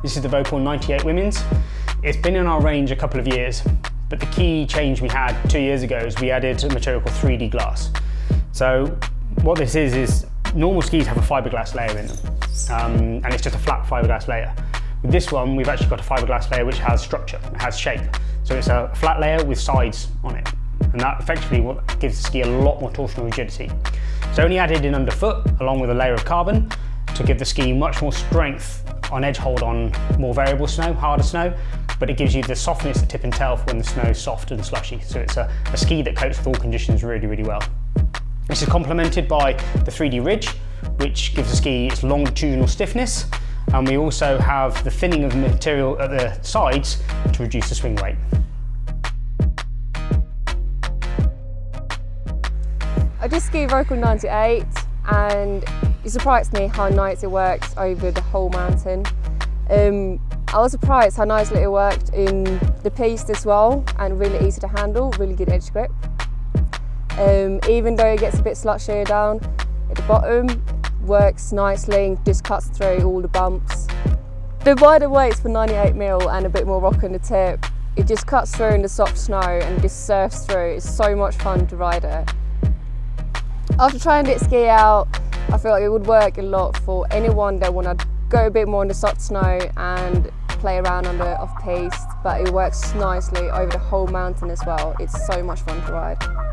This is the Vauquhorn 98 Women's. It's been in our range a couple of years, but the key change we had two years ago is we added a material called 3D glass. So what this is, is normal skis have a fiberglass layer in them, um, and it's just a flat fiberglass layer. With this one, we've actually got a fiberglass layer which has structure, it has shape. So it's a flat layer with sides on it. And that effectively gives the ski a lot more torsional rigidity. It's only added in underfoot along with a layer of carbon to give the ski much more strength on edge hold on more variable snow, harder snow, but it gives you the softness at tip and tail for when the snow is soft and slushy. So it's a, a ski that copes with all conditions really, really well. This is complemented by the 3D ridge, which gives the ski its longitudinal stiffness, and we also have the thinning of the material at the sides to reduce the swing weight. I just ski Vauquhorn 98 and it surprised me how nice it works over the whole mountain. Um, I was surprised how nicely it worked in the piste as well and really easy to handle, really good edge grip. Um, even though it gets a bit slushier down at the bottom, works nicely and just cuts through all the bumps. The wider weights for 98 mil and a bit more rock on the tip, it just cuts through in the soft snow and just surfs through. It's so much fun to ride it. After trying this ski out, I feel like it would work a lot for anyone that want to go a bit more in the soft snow and play around on the off-piste, but it works nicely over the whole mountain as well. It's so much fun to ride.